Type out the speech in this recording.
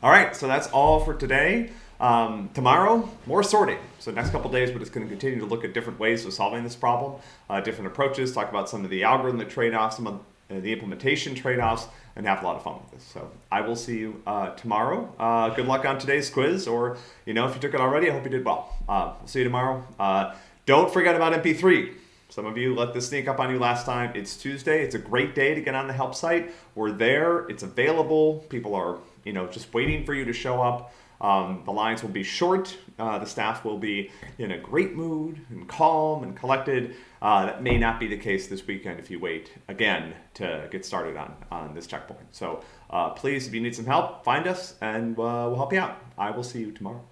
All right, so that's all for today. Um, tomorrow, more sorting. So next couple days, we're just going to continue to look at different ways of solving this problem, uh, different approaches, talk about some of the algorithmic trade-offs, some of uh, the implementation trade-offs, and have a lot of fun with this. So I will see you uh, tomorrow. Uh, good luck on today's quiz, or you know, if you took it already, I hope you did well. Uh, we'll see you tomorrow. Uh, don't forget about MP3. Some of you let this sneak up on you last time. It's Tuesday. It's a great day to get on the help site. We're there. It's available. People are, you know, just waiting for you to show up. Um, the lines will be short. Uh, the staff will be in a great mood and calm and collected. Uh, that may not be the case this weekend if you wait again to get started on, on this checkpoint. So uh, please, if you need some help, find us and uh, we'll help you out. I will see you tomorrow.